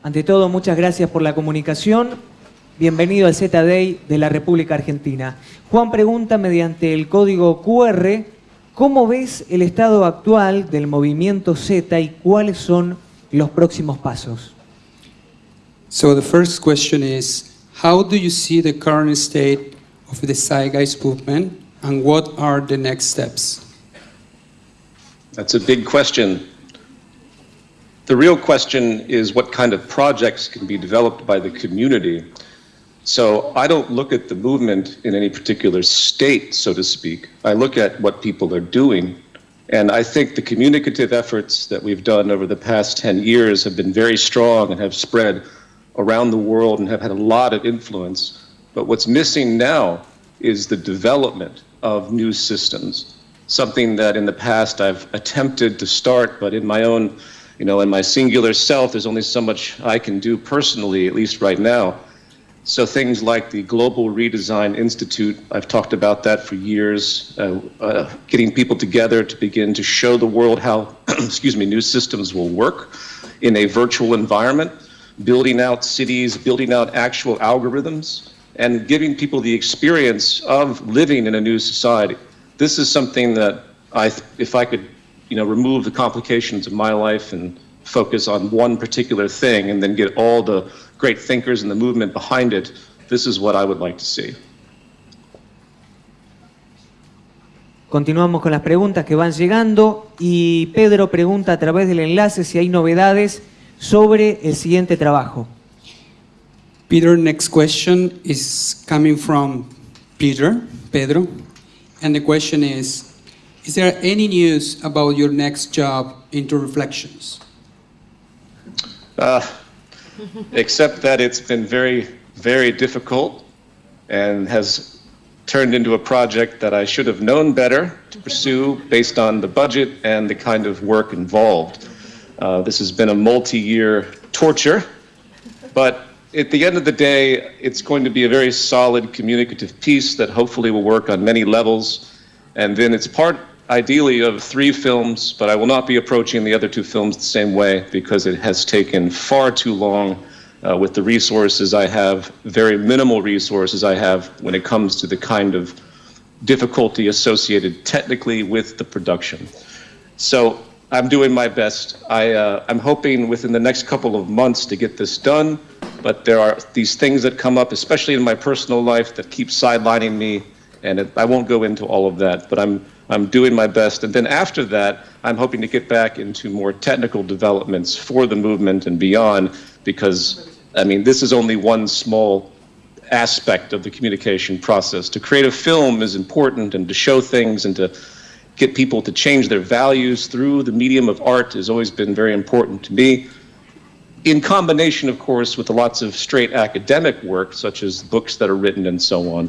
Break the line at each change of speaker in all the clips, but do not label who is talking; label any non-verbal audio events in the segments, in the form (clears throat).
Ante todo, muchas gracias por la comunicación. Bienvenido al Z-Day de la República Argentina. Juan pregunta mediante el código QR, ¿cómo ves el estado actual del movimiento Z y cuáles son los próximos pasos?
So the first question is, how do you see the current state of the Zeitgeist movement and what are the next steps?
That's a big question. The real question is what kind of projects can be developed by the community. So I don't look at the movement in any particular state, so to speak. I look at what people are doing. And I think the communicative efforts that we've done over the past 10 years have been very strong and have spread around the world and have had a lot of influence. But what's missing now is the development of new systems, something that in the past I've attempted to start, but in my own you know, in my singular self, there's only so much I can do personally, at least right now. So things like the Global Redesign Institute, I've talked about that for years, uh, uh, getting people together to begin to show the world how, (clears throat) excuse me, new systems will work in a virtual environment, building out cities, building out actual algorithms, and giving people the experience of living in a new society. This is something that I, if I could you know, remove the complications of my life and focus on one particular thing and then get all the great thinkers and the movement behind it, this is what I would like to see.
Continuamos con las preguntas que van llegando y Pedro pregunta a través del enlace si hay novedades sobre el siguiente trabajo.
Peter, next question is coming from Peter, Pedro, and the question is, Is there any news about your next job InterReflections?
Uh, except that it's been very, very difficult and has turned into a project that I should have known better to pursue based on the budget and the kind of work involved. Uh, this has been a multi-year torture, but at the end of the day, it's going to be a very solid communicative piece that hopefully will work on many levels. And then it's part ideally of three films, but I will not be approaching the other two films the same way because it has taken far too long uh, with the resources I have, very minimal resources I have when it comes to the kind of difficulty associated technically with the production. So I'm doing my best. I, uh, I'm hoping within the next couple of months to get this done, but there are these things that come up, especially in my personal life, that keep sidelining me, and it, I won't go into all of that, but I'm I'm doing my best. And then after that, I'm hoping to get back into more technical developments for the movement and beyond, because, I mean, this is only one small aspect of the communication process. To create a film is important, and to show things and to get people to change their values through the medium of art has always been very important to me. In combination, of course, with lots of straight academic work, such as books that are written and so on.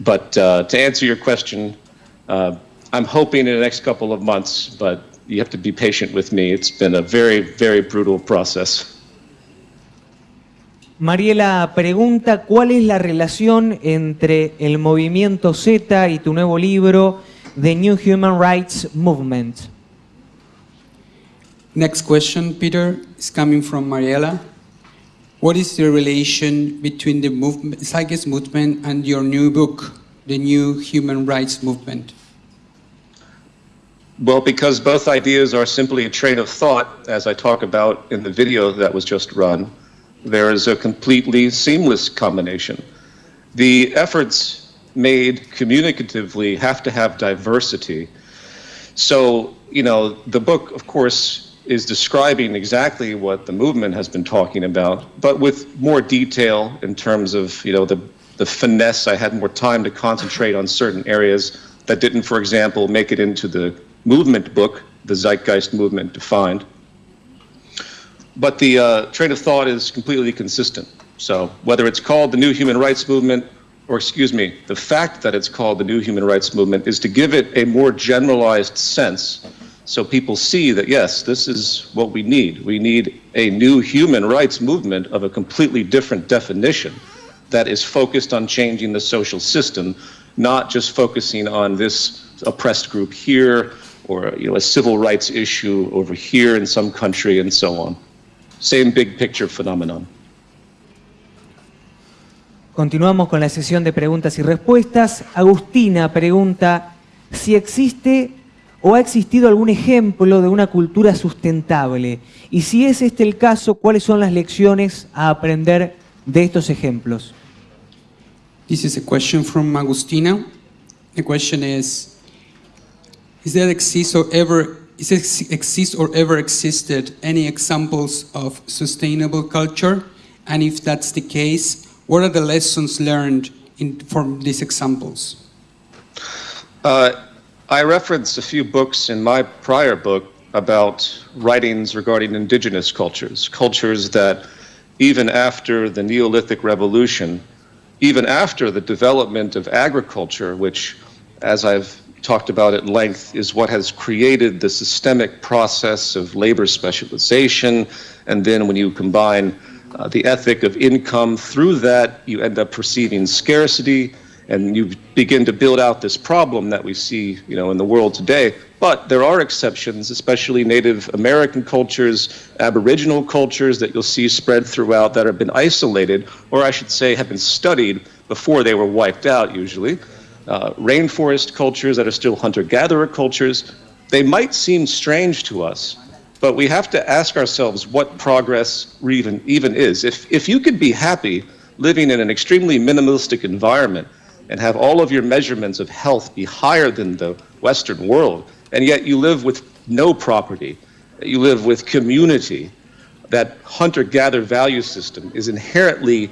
But uh, to answer your question, uh, I'm hoping in the next couple of months, but you have to be patient with me. It's been a very, very brutal process.
Mariela pregunta cuál es la relación entre el movimiento Z y tu nuevo libro, The New Human Rights Movement.
Next question, Peter, is coming from Mariela. What is the relation between the movement, Zeitgeist movement and your new book, The New Human Rights Movement?
Well, because both ideas are simply a train of thought, as I talk about in the video that was just run, there is a completely seamless combination. The efforts made communicatively have to have diversity. So, you know, the book, of course, is describing exactly what the movement has been talking about, but with more detail in terms of, you know, the, the finesse. I had more time to concentrate on certain areas that didn't, for example, make it into the movement book, the Zeitgeist movement defined. But the uh, train of thought is completely consistent. So whether it's called the New Human Rights Movement, or excuse me, the fact that it's called the New Human Rights Movement is to give it a more generalized sense so people see that, yes, this is what we need. We need a new human rights movement of a completely different definition that is focused on changing the social system, not just focusing on this oppressed group here or you know, a civil rights issue over here in some country and so on. same big picture phenomenon.
Continuamos con la sesión de preguntas y respuestas. Agustina pregunta si existe o ha existido algún ejemplo de una cultura sustentable y si es este el caso, cuáles son las lecciones a aprender de estos ejemplos.
This is a question from Agustina. The question is: Is there exist or ever is exist or ever existed any examples of sustainable culture? And if that's the case, what are the lessons learned in, from these examples?
Uh, I referenced a few books in my prior book about writings regarding indigenous cultures, cultures that even after the Neolithic Revolution, even after the development of agriculture, which, as I've talked about at length, is what has created the systemic process of labor specialization, and then when you combine uh, the ethic of income through that, you end up perceiving scarcity. And you begin to build out this problem that we see you know in the world today. But there are exceptions especially native american cultures aboriginal cultures that you'll see spread throughout that have been isolated or i should say have been studied before they were wiped out usually uh, rainforest cultures that are still hunter-gatherer cultures they might seem strange to us but we have to ask ourselves what progress even even is. If if you could be happy living in an extremely minimalistic environment and have all of your measurements of health be higher than the Western world, and yet you live with no property, you live with community, that hunter gatherer value system is inherently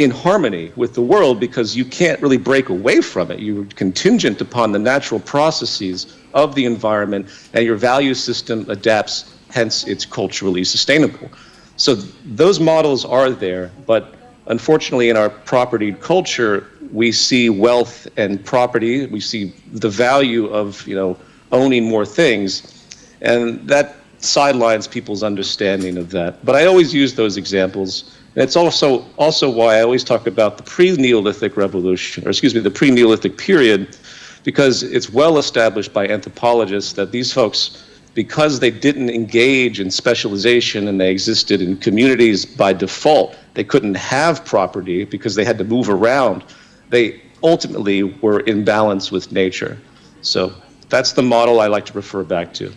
in harmony with the world because you can't really break away from it. You're contingent upon the natural processes of the environment, and your value system adapts, hence, it's culturally sustainable. So those models are there, but unfortunately, in our property culture, we see wealth and property, we see the value of you know owning more things, and that sidelines people's understanding of that. But I always use those examples. It's also also why I always talk about the pre-Neolithic revolution, or excuse me, the pre-Neolithic period, because it's well established by anthropologists that these folks, because they didn't engage in specialization and they existed in communities by default, they couldn't have property because they had to move around they ultimately were in balance with nature. So that's the model I like to refer back to.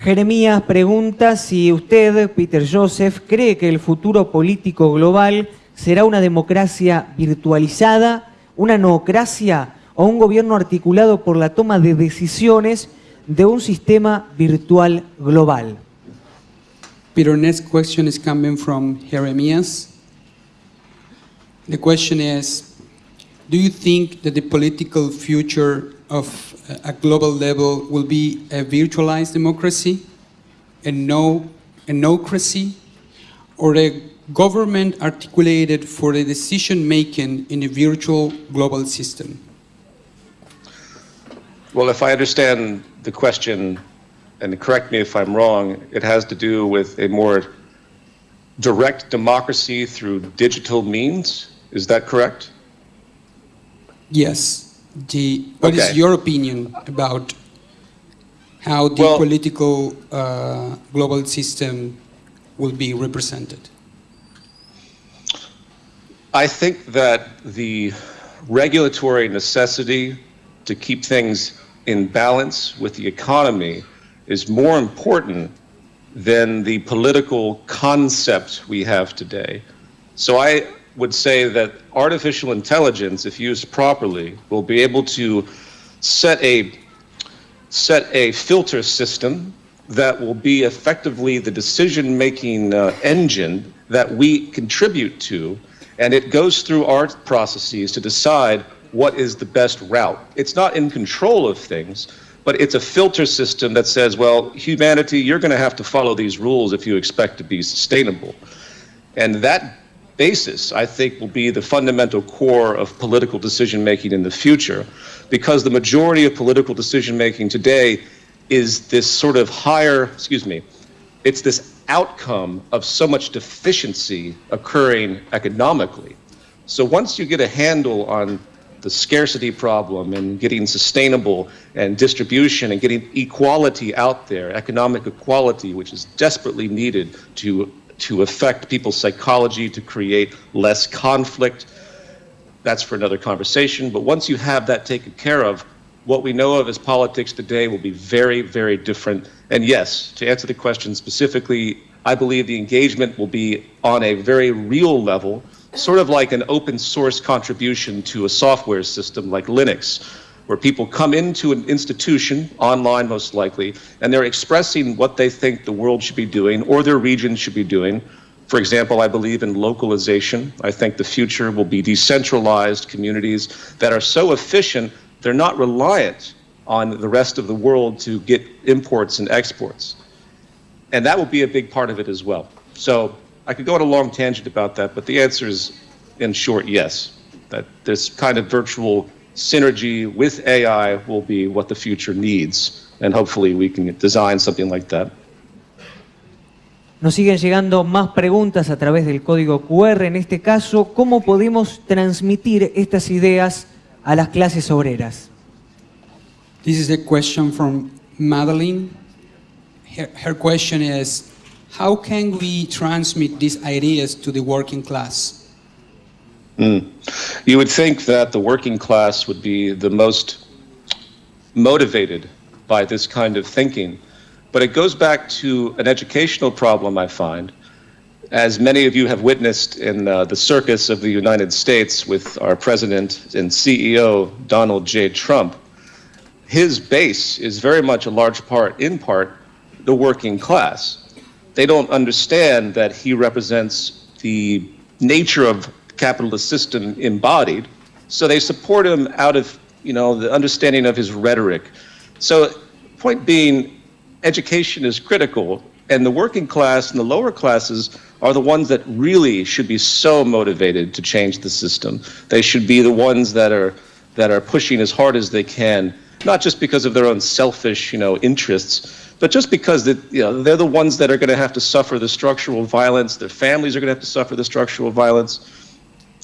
Jeremías pregunta si usted, Peter Joseph, cree que el futuro político global será una democracia virtualizada, una noocracia o un gobierno articulado por la toma de decisiones de un sistema virtual global.
Peter, next question is coming from Jeremias. The question is Do you think that the political future of a global level will be a virtualized democracy, a no a nocracy, or a government articulated for the decision making in a virtual global system?
Well, if I understand the question, and correct me if I'm wrong, it has to do with a more direct democracy through digital means. Is that correct?
Yes. The, what is
Okay.
your opinion about how the
Well-
political uh, global system will be represented?
I think that the regulatory necessity to keep things in balance with the economy is more important than the political concept we have today. So I would say that artificial intelligence, if used properly, will be able to set a set a filter system that will be effectively the decision making uh, engine that we contribute to, and it goes through our processes to decide what is the best route. It's not in control of things, but it's a filter system that says, well, humanity, you're going to have to follow these rules if you expect to be sustainable. And that basis, I think, will be the fundamental core of political decision making in the future, because the majority of political decision making today is this sort of higher, excuse me, it's this outcome of so much deficiency occurring economically. So once you get a handle on the scarcity problem and getting sustainable and distribution and getting equality out there, economic equality, which is desperately needed to, to affect people's psychology, to create less conflict. That's for another conversation. But once you have that taken care of, what we know of as politics today will be very, very different. And yes, to answer the question specifically, I believe the engagement will be on a very real level, sort of like an open source contribution to a software system like Linux, where people come into an institution, online most likely, and they're expressing what they think the world should be doing or their region should be doing. For example, I believe in localization. I think the future will be decentralized communities that are so efficient they're not reliant on the rest of the world to get imports and exports. And that will be a big part of it as well. So I could go on a long tangent about that, but the answer is, in short, yes. That this kind of virtual synergy with AI will be what the future needs. And hopefully we can design something like that.
Nos siguen llegando más preguntas a través del código QR. En este caso, ¿cómo podemos transmitir estas ideas a las clases obreras?
This is a question from Madeline. Her, her question is, how can we transmit these ideas to the working class?
Mm. You would think that the working class would be the most motivated by this kind of thinking, but it goes back to an educational problem I find as many of you have witnessed in uh, the circus of the United States with our president and CEO, Donald J. Trump, his base is very much a large part, in part, the working class. They don't understand that he represents the nature of capitalist system embodied, so they support him out of you know the understanding of his rhetoric. So, point being, education is critical, and the working class and the lower classes are the ones that really should be so motivated to change the system. They should be the ones that are that are pushing as hard as they can, not just because of their own selfish, you know, interests, but just because that you know they're the ones that are going to have to suffer the structural violence. Their families are going to have to suffer the structural violence.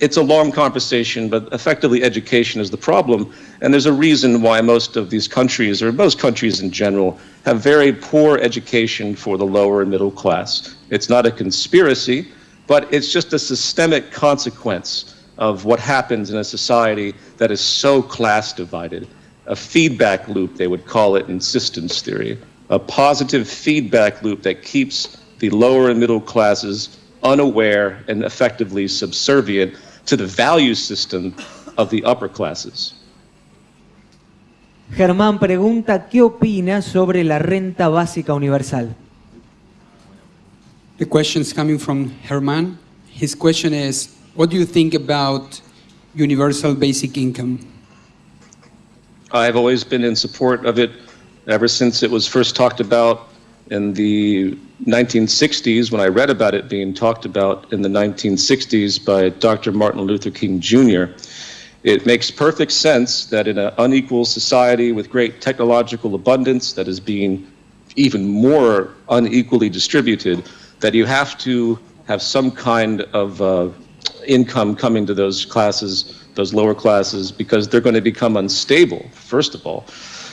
It's a long conversation, but effectively education is the problem. And there's a reason why most of these countries, or most countries in general, have very poor education for the lower and middle class. It's not a conspiracy, but it's just a systemic consequence of what happens in a society that is so class divided. A feedback loop, they would call it in systems theory. A positive feedback loop that keeps the lower and middle classes unaware and effectively subservient to the value system of the upper classes.
Germán pregunta, ¿qué opina sobre la renta básica universal?
The question is coming from Herman. His question is, what do you think about universal basic income?
I've always been in support of it ever since it was first talked about in the 1960s when I read about it being talked about in the 1960s by Dr. Martin Luther King Jr. It makes perfect sense that in an unequal society with great technological abundance that is being even more unequally distributed, that you have to have some kind of uh, income coming to those classes, those lower classes, because they're going to become unstable, first of all.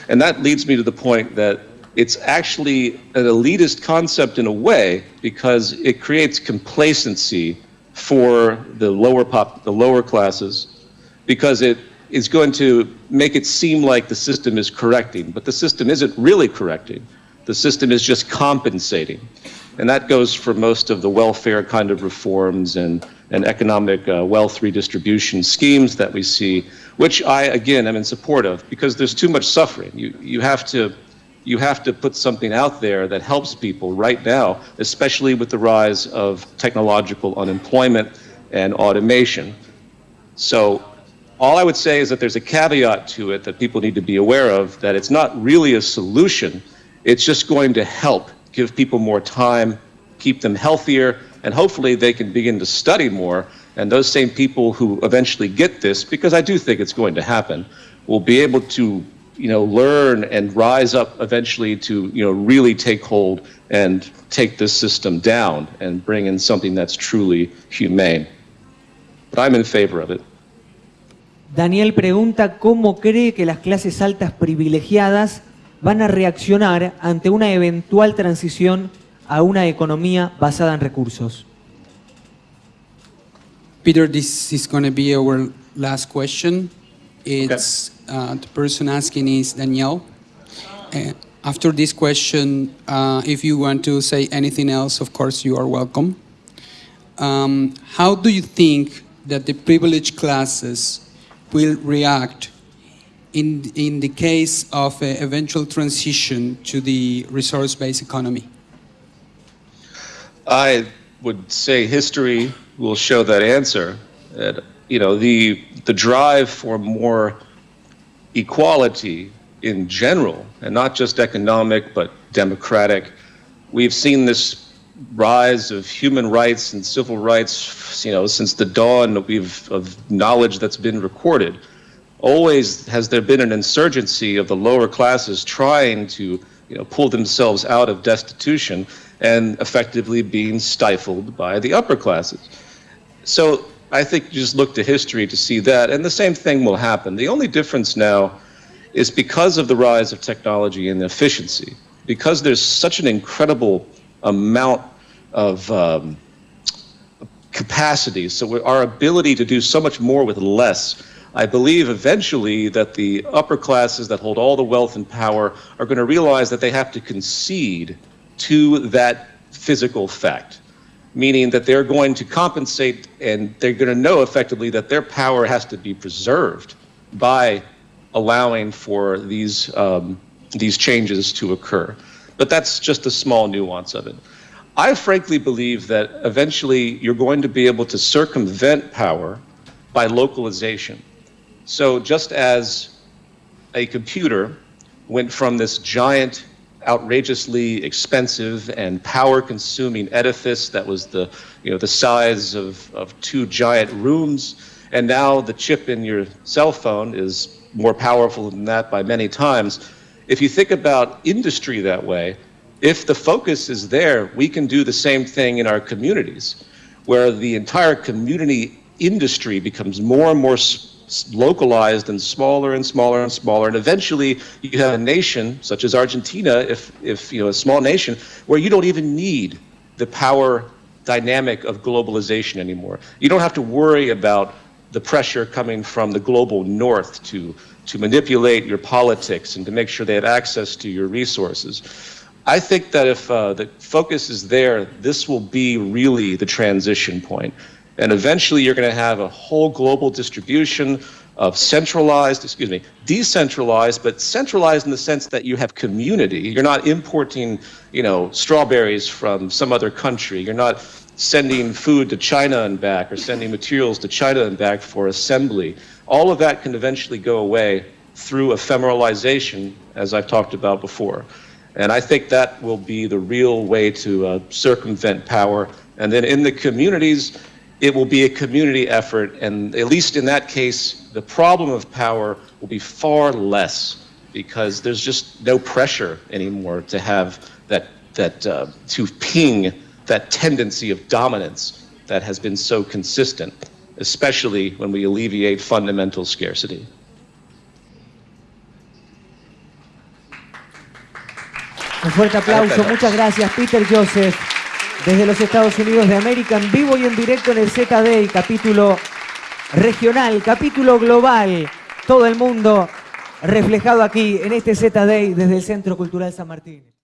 And that leads me to the point that it's actually an elitist concept in a way because it creates complacency for the lower pop, the lower classes, because it is going to make it seem like the system is correcting, but the system isn't really correcting. The system is just compensating. And that goes for most of the welfare kind of reforms and, and economic uh, wealth redistribution schemes that we see, which I, again, am in support of because there's too much suffering. You, you, have to, you have to put something out there that helps people right now, especially with the rise of technological unemployment and automation. So all I would say is that there's a caveat to it that people need to be aware of, that it's not really a solution. It's just going to help give people more time, keep them healthier, and hopefully they can begin to study more. And those same people who eventually get this, because I do think it's going to happen, will be able to you know, learn and rise up eventually to, you know, really take hold and take this system down and bring in something that's truly humane. But I'm in favor of it.
Daniel pregunta cómo cree que las clases altas privilegiadas van a reaccionar ante una eventual transición a una economía basada en recursos.
Peter, this is going to be our last question. It's uh, the person asking is Danielle. Uh, after this question, uh, if you want to say anything else, of course, you are welcome. Um, how do you think that the privileged classes will react in, in the case of an eventual transition to the resource-based economy?
I would say history will show that answer. That, you know, the, the drive for more equality in general, and not just economic, but democratic. We've seen this rise of human rights and civil rights, you know, since the dawn of, of knowledge that's been recorded. Always has there been an insurgency of the lower classes trying to, you know, pull themselves out of destitution and effectively being stifled by the upper classes. So I think just look to history to see that, and the same thing will happen. The only difference now is because of the rise of technology and efficiency, because there's such an incredible amount of um, capacity, so our ability to do so much more with less. I believe eventually that the upper classes that hold all the wealth and power are going to realize that they have to concede to that physical fact, meaning that they're going to compensate and they're going to know effectively that their power has to be preserved by allowing for these, um, these changes to occur. But that's just a small nuance of it. I frankly believe that eventually you're going to be able to circumvent power by localization. So just as a computer went from this giant outrageously expensive and power-consuming edifice that was the, you know, the size of, of two giant rooms. And now the chip in your cell phone is more powerful than that by many times. If you think about industry that way, if the focus is there, we can do the same thing in our communities, where the entire community industry becomes more and more localized and smaller and smaller and smaller. And eventually you have a nation such as Argentina, if, if you know, a small nation, where you don't even need the power dynamic of globalization anymore. You don't have to worry about the pressure coming from the global north to, to manipulate your politics and to make sure they have access to your resources. I think that if uh, the focus is there, this will be really the transition point. And eventually you're going to have a whole global distribution of centralized, excuse me, decentralized, but centralized in the sense that you have community. You're not importing, you know, strawberries from some other country. You're not sending food to China and back or sending materials to China and back for assembly. All of that can eventually go away through ephemeralization, as I've talked about before. And I think that will be the real way to uh, circumvent power. And then in the communities, it will be a community effort, and at least in that case, the problem of power will be far less because there's just no pressure anymore to have that, that uh, to ping that tendency of dominance that has been so consistent, especially when we alleviate fundamental scarcity.
Un fuerte aplauso, muchas gracias Peter Joseph. Desde los Estados Unidos de América, en vivo y en directo en el ZD, capítulo regional, capítulo global, todo el mundo reflejado aquí en este ZD desde el Centro Cultural San Martín.